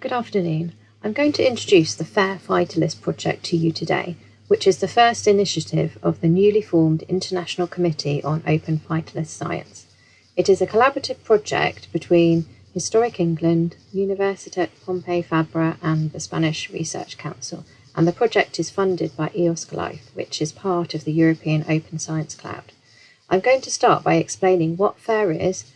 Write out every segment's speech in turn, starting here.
Good afternoon. I'm going to introduce the FAIR Phytolith project to you today, which is the first initiative of the newly formed International Committee on Open Phytolith Science. It is a collaborative project between Historic England, Universitat Pompeu Fabra and the Spanish Research Council, and the project is funded by EOSC Life, which is part of the European Open Science Cloud. I'm going to start by explaining what FAIR is,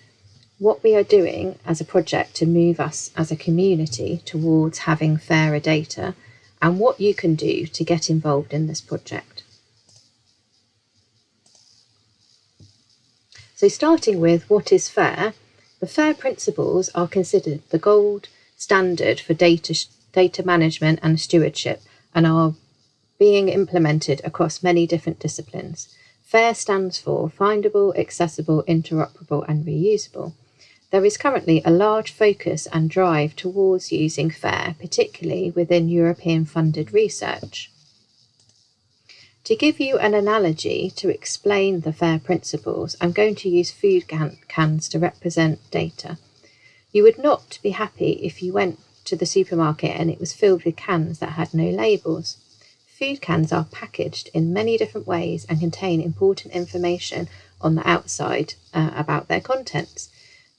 what we are doing as a project to move us as a community towards having fairer data and what you can do to get involved in this project. So starting with what is FAIR, the FAIR principles are considered the gold standard for data, data management and stewardship and are being implemented across many different disciplines. FAIR stands for Findable, Accessible, Interoperable and Reusable. There is currently a large focus and drive towards using FAIR, particularly within European funded research. To give you an analogy to explain the FAIR principles, I'm going to use food can cans to represent data. You would not be happy if you went to the supermarket and it was filled with cans that had no labels. Food cans are packaged in many different ways and contain important information on the outside uh, about their contents.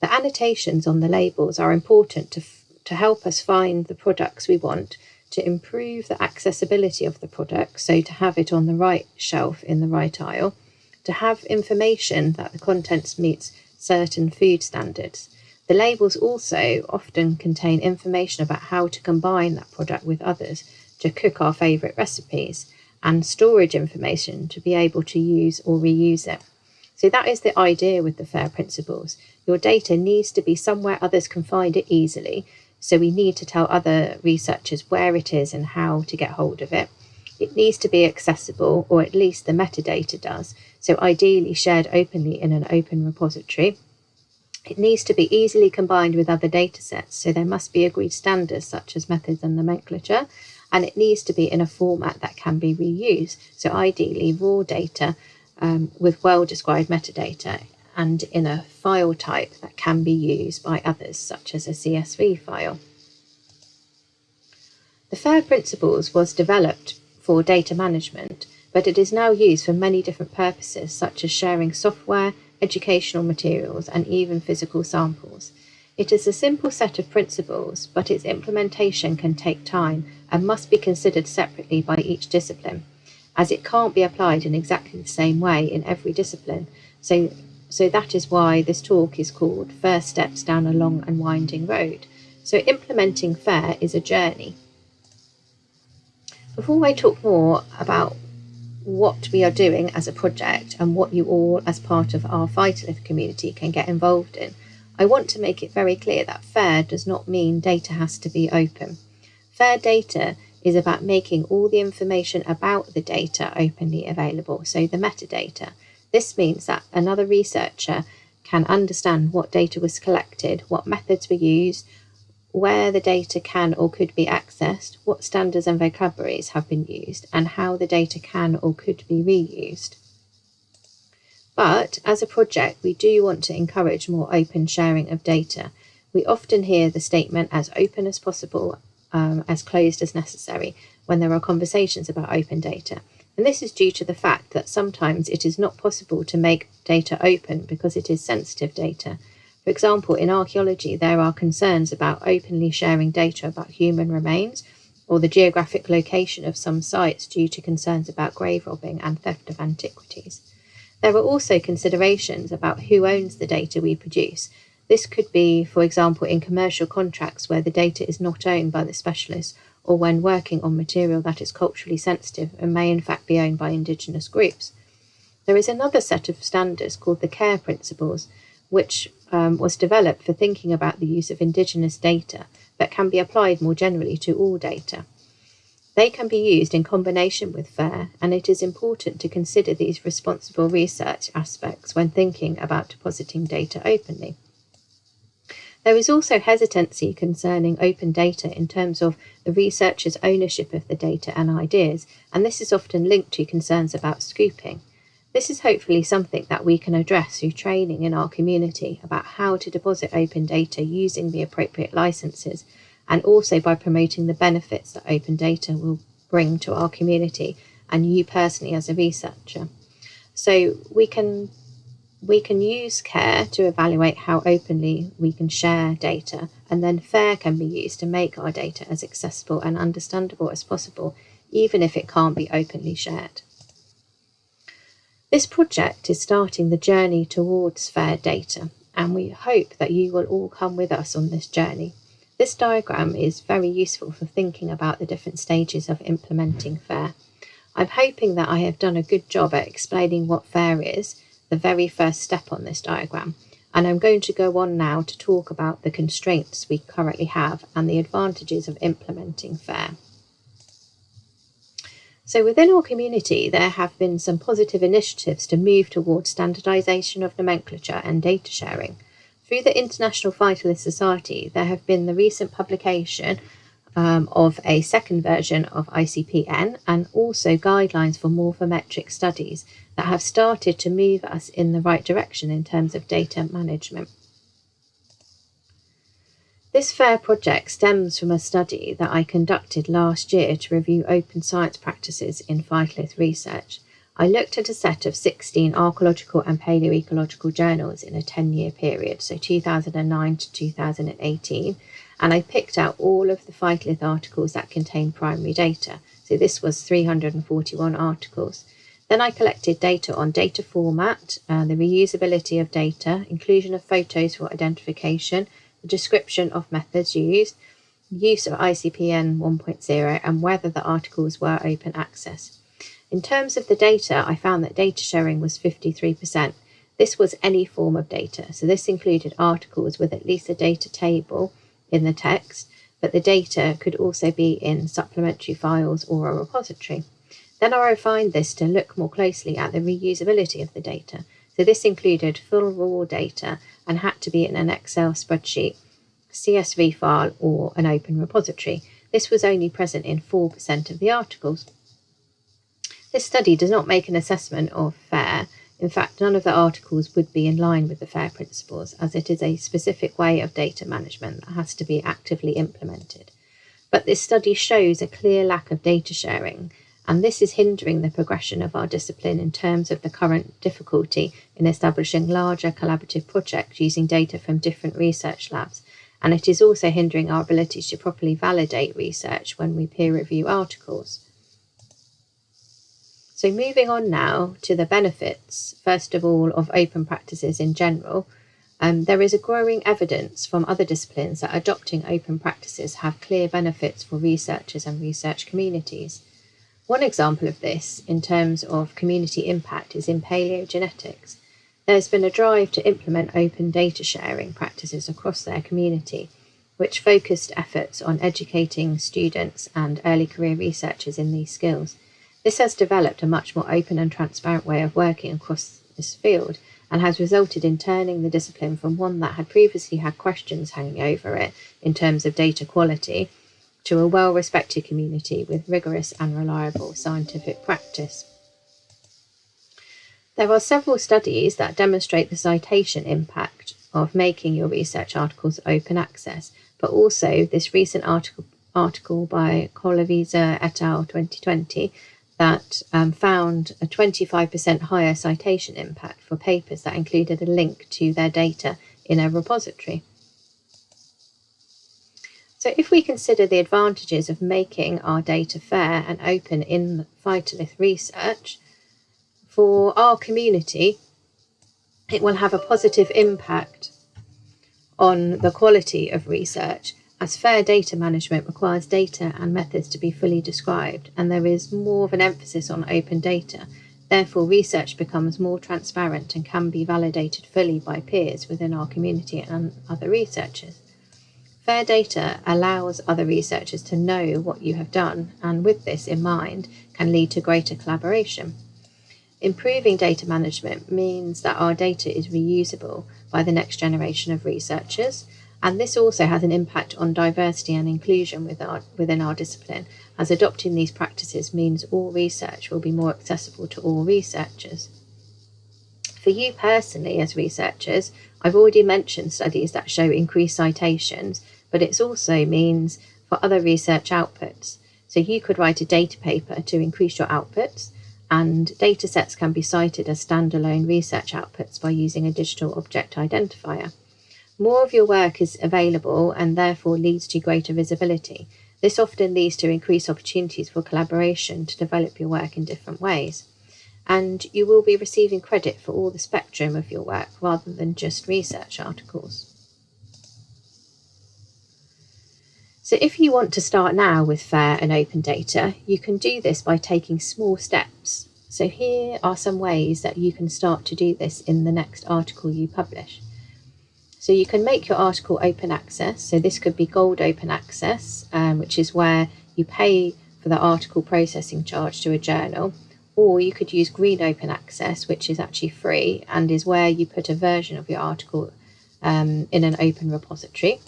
The annotations on the labels are important to, to help us find the products we want, to improve the accessibility of the product, so to have it on the right shelf in the right aisle, to have information that the contents meets certain food standards. The labels also often contain information about how to combine that product with others to cook our favourite recipes and storage information to be able to use or reuse it. So that is the idea with the FAIR principles. Your data needs to be somewhere others can find it easily. So we need to tell other researchers where it is and how to get hold of it. It needs to be accessible, or at least the metadata does. So ideally shared openly in an open repository. It needs to be easily combined with other data sets. So there must be agreed standards such as methods and nomenclature. And it needs to be in a format that can be reused. So ideally raw data um, with well-described metadata and in a file type that can be used by others, such as a CSV file. The FAIR principles was developed for data management, but it is now used for many different purposes, such as sharing software, educational materials, and even physical samples. It is a simple set of principles, but its implementation can take time and must be considered separately by each discipline, as it can't be applied in exactly the same way in every discipline, so so that is why this talk is called First Steps Down a Long and Winding Road. So implementing FAIR is a journey. Before I talk more about what we are doing as a project and what you all as part of our Phytolith community can get involved in, I want to make it very clear that FAIR does not mean data has to be open. FAIR data is about making all the information about the data openly available, so the metadata, this means that another researcher can understand what data was collected, what methods were used, where the data can or could be accessed, what standards and vocabularies have been used, and how the data can or could be reused. But as a project, we do want to encourage more open sharing of data. We often hear the statement as open as possible, um, as closed as necessary, when there are conversations about open data. And this is due to the fact that sometimes it is not possible to make data open because it is sensitive data. For example, in archaeology, there are concerns about openly sharing data about human remains or the geographic location of some sites due to concerns about grave robbing and theft of antiquities. There are also considerations about who owns the data we produce. This could be, for example, in commercial contracts where the data is not owned by the specialist or when working on material that is culturally sensitive and may in fact be owned by Indigenous groups. There is another set of standards called the CARE principles, which um, was developed for thinking about the use of Indigenous data, but can be applied more generally to all data. They can be used in combination with FAIR, and it is important to consider these responsible research aspects when thinking about depositing data openly. There is also hesitancy concerning open data in terms of the researcher's ownership of the data and ideas, and this is often linked to concerns about scooping. This is hopefully something that we can address through training in our community about how to deposit open data using the appropriate licenses and also by promoting the benefits that open data will bring to our community and you personally as a researcher. So we can we can use care to evaluate how openly we can share data, and then FAIR can be used to make our data as accessible and understandable as possible, even if it can't be openly shared. This project is starting the journey towards FAIR data, and we hope that you will all come with us on this journey. This diagram is very useful for thinking about the different stages of implementing FAIR. I'm hoping that I have done a good job at explaining what FAIR is, the very first step on this diagram, and I'm going to go on now to talk about the constraints we currently have and the advantages of implementing FAIR. So within our community, there have been some positive initiatives to move towards standardisation of nomenclature and data sharing. Through the International Phytolith Society, there have been the recent publication um, of a second version of ICP-N and also guidelines for morphometric studies that have started to move us in the right direction in terms of data management. This FAIR project stems from a study that I conducted last year to review open science practices in phytolith research. I looked at a set of 16 archaeological and paleoecological journals in a 10 year period, so 2009 to 2018, and I picked out all of the phytolith articles that contain primary data. So this was 341 articles. Then I collected data on data format, uh, the reusability of data, inclusion of photos for identification, the description of methods used, use of ICP-N 1.0 and whether the articles were open access. In terms of the data, I found that data sharing was 53%. This was any form of data, so this included articles with at least a data table in the text, but the data could also be in supplementary files or a repository. Then I refined this to look more closely at the reusability of the data. So this included full raw data and had to be in an Excel spreadsheet, CSV file, or an open repository. This was only present in 4% of the articles. This study does not make an assessment of FAIR. In fact, none of the articles would be in line with the FAIR principles, as it is a specific way of data management that has to be actively implemented. But this study shows a clear lack of data sharing and this is hindering the progression of our discipline in terms of the current difficulty in establishing larger collaborative projects using data from different research labs, and it is also hindering our ability to properly validate research when we peer review articles. So moving on now to the benefits, first of all, of open practices in general, um, there is a growing evidence from other disciplines that adopting open practices have clear benefits for researchers and research communities. One example of this, in terms of community impact, is in paleogenetics. There's been a drive to implement open data sharing practices across their community, which focused efforts on educating students and early career researchers in these skills. This has developed a much more open and transparent way of working across this field and has resulted in turning the discipline from one that had previously had questions hanging over it in terms of data quality to a well respected community with rigorous and reliable scientific practice. There are several studies that demonstrate the citation impact of making your research articles open access, but also this recent article, article by Colavizza et al. 2020 that um, found a 25% higher citation impact for papers that included a link to their data in a repository. So if we consider the advantages of making our data fair and open in phytolith research, for our community, it will have a positive impact on the quality of research as fair data management requires data and methods to be fully described and there is more of an emphasis on open data. Therefore, research becomes more transparent and can be validated fully by peers within our community and other researchers. Fair data allows other researchers to know what you have done, and with this in mind, can lead to greater collaboration. Improving data management means that our data is reusable by the next generation of researchers, and this also has an impact on diversity and inclusion with our, within our discipline, as adopting these practices means all research will be more accessible to all researchers. For you personally, as researchers, I've already mentioned studies that show increased citations but it also means for other research outputs. So you could write a data paper to increase your outputs, and data sets can be cited as standalone research outputs by using a digital object identifier. More of your work is available and therefore leads to greater visibility. This often leads to increased opportunities for collaboration to develop your work in different ways. And you will be receiving credit for all the spectrum of your work rather than just research articles. So if you want to start now with fair and open data, you can do this by taking small steps. So here are some ways that you can start to do this in the next article you publish. So you can make your article open access. So this could be gold open access, um, which is where you pay for the article processing charge to a journal. Or you could use green open access, which is actually free and is where you put a version of your article um, in an open repository.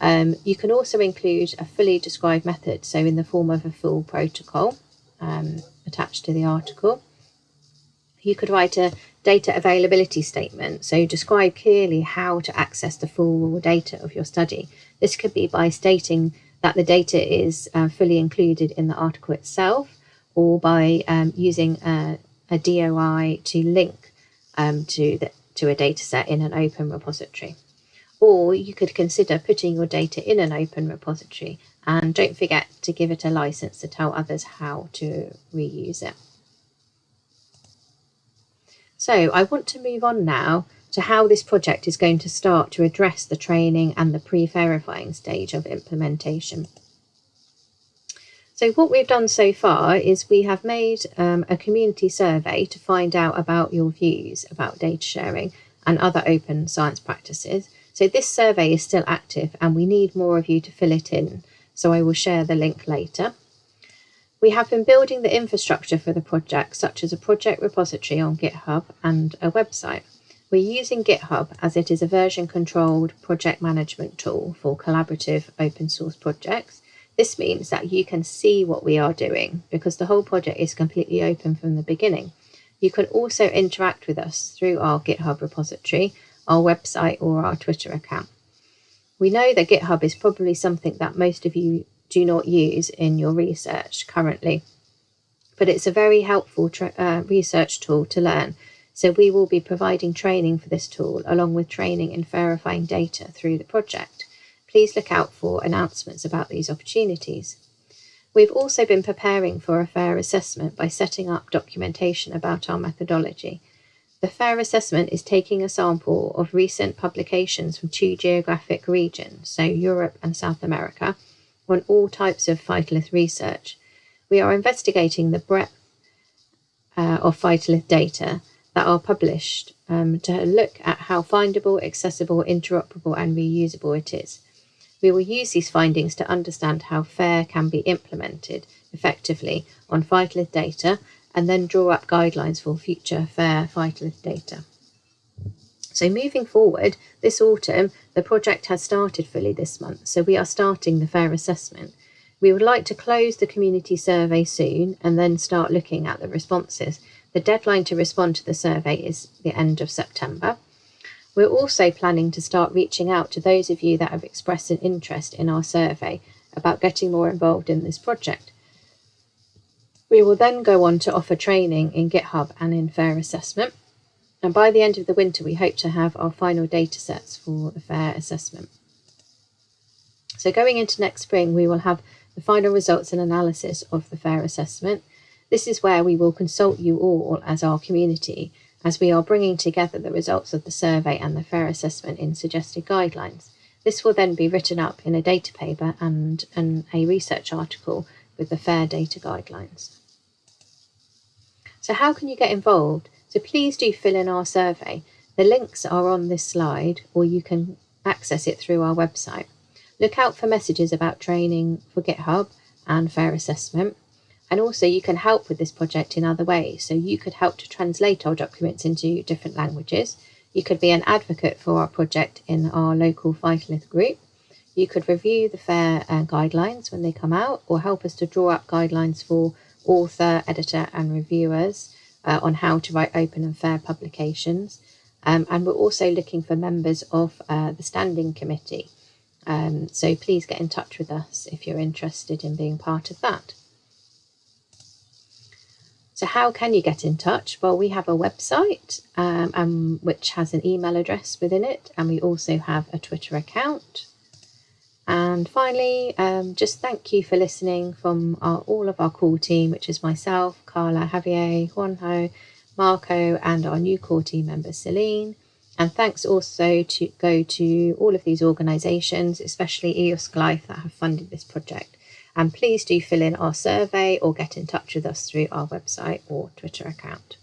Um, you can also include a fully described method, so in the form of a full protocol um, attached to the article. You could write a data availability statement, so describe clearly how to access the full data of your study. This could be by stating that the data is uh, fully included in the article itself, or by um, using a, a, DOI to link um, to, the, to a data set in an open repository. Or you could consider putting your data in an open repository and don't forget to give it a license to tell others how to reuse it. So I want to move on now to how this project is going to start to address the training and the pre-FAIRifying stage of implementation. So what we've done so far is we have made um, a community survey to find out about your views about data sharing and other open science practices so this survey is still active and we need more of you to fill it in. So I will share the link later. We have been building the infrastructure for the project, such as a project repository on GitHub and a website. We're using GitHub as it is a version controlled project management tool for collaborative open source projects. This means that you can see what we are doing because the whole project is completely open from the beginning. You can also interact with us through our GitHub repository our website or our Twitter account. We know that GitHub is probably something that most of you do not use in your research currently, but it's a very helpful uh, research tool to learn. So we will be providing training for this tool along with training in FAIRifying data through the project. Please look out for announcements about these opportunities. We've also been preparing for a fair assessment by setting up documentation about our methodology the FAIR assessment is taking a sample of recent publications from two geographic regions, so Europe and South America, on all types of phytolith research. We are investigating the breadth uh, of phytolith data that are published um, to look at how findable, accessible, interoperable and reusable it is. We will use these findings to understand how FAIR can be implemented effectively on phytolith data and then draw up guidelines for future fair phytolith data. So moving forward, this autumn, the project has started fully this month, so we are starting the fair assessment. We would like to close the community survey soon and then start looking at the responses. The deadline to respond to the survey is the end of September. We're also planning to start reaching out to those of you that have expressed an interest in our survey about getting more involved in this project. We will then go on to offer training in GitHub and in FAIR assessment. And by the end of the winter, we hope to have our final data sets for the FAIR assessment. So going into next spring, we will have the final results and analysis of the FAIR assessment. This is where we will consult you all as our community as we are bringing together the results of the survey and the FAIR assessment in suggested guidelines. This will then be written up in a data paper and, and a research article with the FAIR data guidelines. So how can you get involved? So please do fill in our survey. The links are on this slide or you can access it through our website. Look out for messages about training for GitHub and fair assessment. And also you can help with this project in other ways. So you could help to translate our documents into different languages. You could be an advocate for our project in our local Phytolith group. You could review the FAIR uh, guidelines when they come out or help us to draw up guidelines for author, editor, and reviewers uh, on how to write open and fair publications. Um, and we're also looking for members of uh, the standing committee Um, so please get in touch with us if you're interested in being part of that. So how can you get in touch? Well, we have a website um, um, which has an email address within it, and we also have a Twitter account. And finally, um, just thank you for listening from our, all of our core team, which is myself, Carla, Javier, Juanjo, Marco, and our new core team member, Celine. And thanks also to go to all of these organisations, especially EOSC Life, that have funded this project. And please do fill in our survey or get in touch with us through our website or Twitter account.